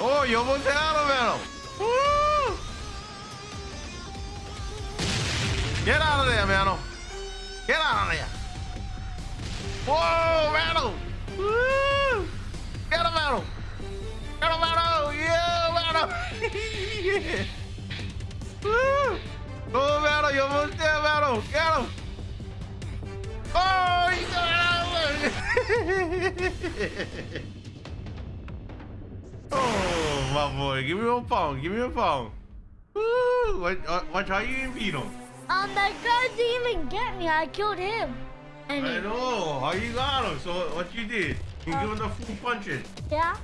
Oh, on, you almost had him, mm. man. Woo! Get out of there, man. Get out of there. Whoa, man. Woo! Mm. Get him, man. Get him, man. Yeah, man. yeah. Woo! Oh, man, you almost there, man. Get him. Oh, you got out. my boy. Give me your phone. Give me your phone. Woo! What, what how you beat him? Um, that guy didn't even get me. I killed him. And I know. How you got him? So what you did? You Uh, give him the full punches. yeah.